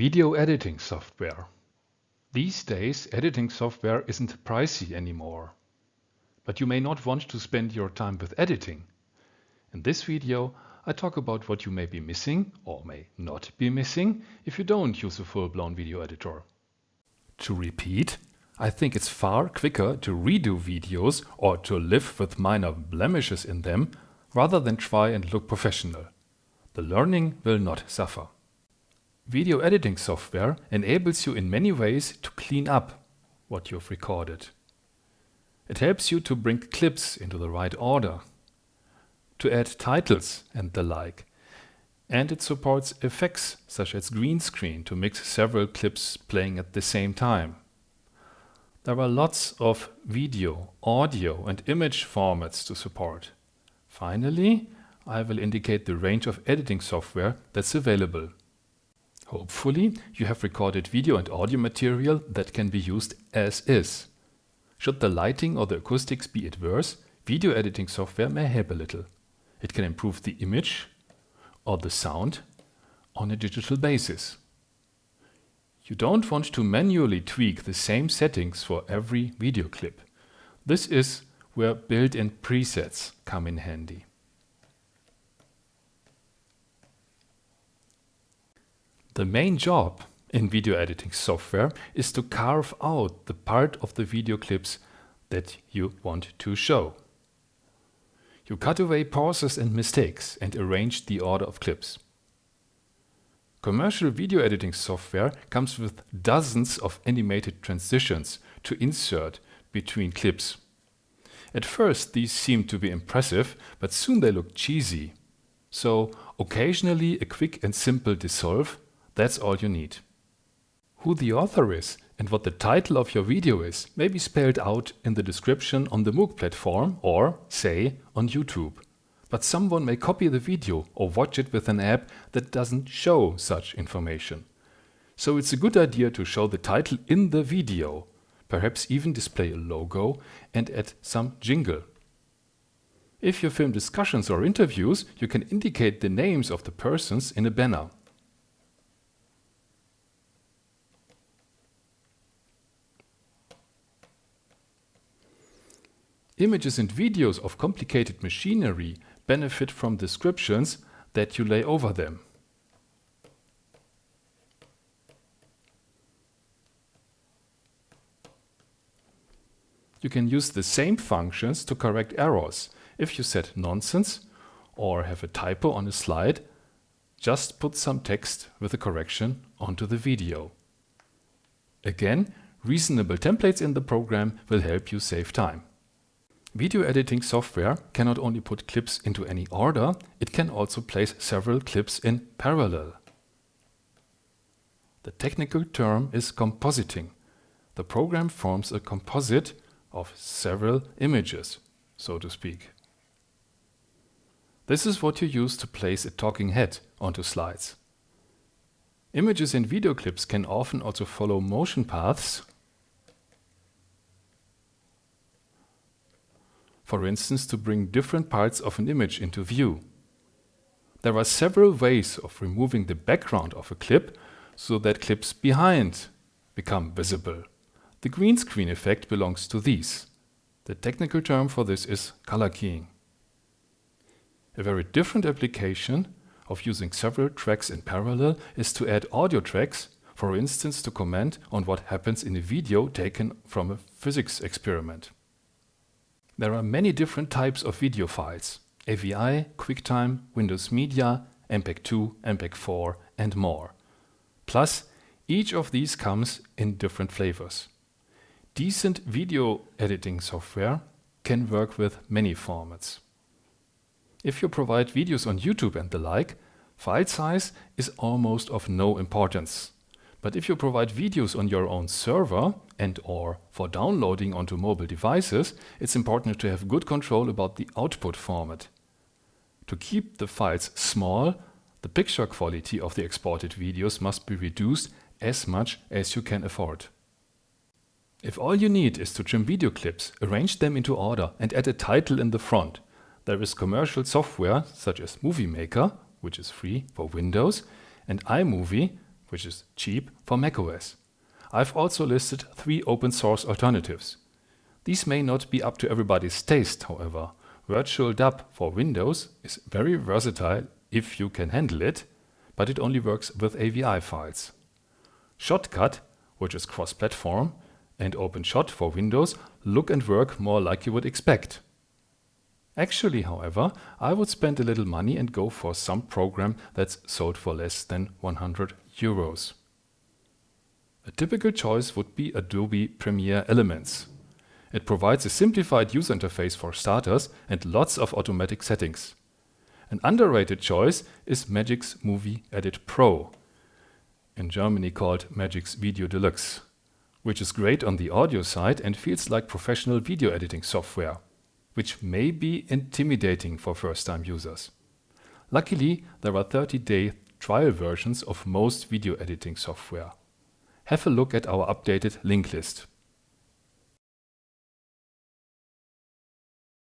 Video editing software. These days editing software isn't pricey anymore. But you may not want to spend your time with editing. In this video I talk about what you may be missing or may not be missing if you don't use a full-blown video editor. To repeat, I think it's far quicker to redo videos or to live with minor blemishes in them rather than try and look professional. The learning will not suffer. Video editing software enables you in many ways to clean up what you've recorded. It helps you to bring clips into the right order, to add titles and the like. And it supports effects such as green screen to mix several clips playing at the same time. There are lots of video, audio and image formats to support. Finally, I will indicate the range of editing software that's available. Hopefully, you have recorded video and audio material that can be used as is. Should the lighting or the acoustics be adverse, video editing software may help a little. It can improve the image or the sound on a digital basis. You don't want to manually tweak the same settings for every video clip. This is where built-in presets come in handy. The main job in video editing software is to carve out the part of the video clips that you want to show. You cut away pauses and mistakes and arrange the order of clips. Commercial video editing software comes with dozens of animated transitions to insert between clips. At first these seem to be impressive, but soon they look cheesy. So occasionally a quick and simple dissolve that's all you need. Who the author is and what the title of your video is may be spelled out in the description on the MOOC platform or, say, on YouTube. But someone may copy the video or watch it with an app that doesn't show such information. So it's a good idea to show the title in the video, perhaps even display a logo and add some jingle. If you film discussions or interviews, you can indicate the names of the persons in a banner. Images and videos of complicated machinery benefit from descriptions that you lay over them. You can use the same functions to correct errors. If you said nonsense or have a typo on a slide, just put some text with a correction onto the video. Again, reasonable templates in the program will help you save time. Video editing software can not only put clips into any order, it can also place several clips in parallel. The technical term is compositing. The program forms a composite of several images, so to speak. This is what you use to place a talking head onto slides. Images in video clips can often also follow motion paths for instance to bring different parts of an image into view. There are several ways of removing the background of a clip so that clips behind become visible. The green screen effect belongs to these. The technical term for this is color keying. A very different application of using several tracks in parallel is to add audio tracks, for instance to comment on what happens in a video taken from a physics experiment. There are many different types of video files. AVI, QuickTime, Windows Media, MPEG-2, MPEG-4 and more. Plus, each of these comes in different flavors. Decent video editing software can work with many formats. If you provide videos on YouTube and the like, file size is almost of no importance. But if you provide videos on your own server and or for downloading onto mobile devices, it's important to have good control about the output format. To keep the files small, the picture quality of the exported videos must be reduced as much as you can afford. If all you need is to trim video clips, arrange them into order and add a title in the front, there is commercial software such as Movie Maker, which is free for Windows, and iMovie, which is cheap for macOS. I've also listed three open source alternatives. These may not be up to everybody's taste, however. VirtualDub for Windows is very versatile if you can handle it, but it only works with AVI files. Shotcut, which is cross-platform, and OpenShot for Windows look and work more like you would expect. Actually, however, I would spend a little money and go for some program that's sold for less than 100 euros. A typical choice would be Adobe Premiere Elements. It provides a simplified user interface for starters and lots of automatic settings. An underrated choice is Magix Movie Edit Pro, in Germany called Magix Video Deluxe, which is great on the audio side and feels like professional video editing software which may be intimidating for first-time users. Luckily, there are 30-day trial versions of most video editing software. Have a look at our updated link list.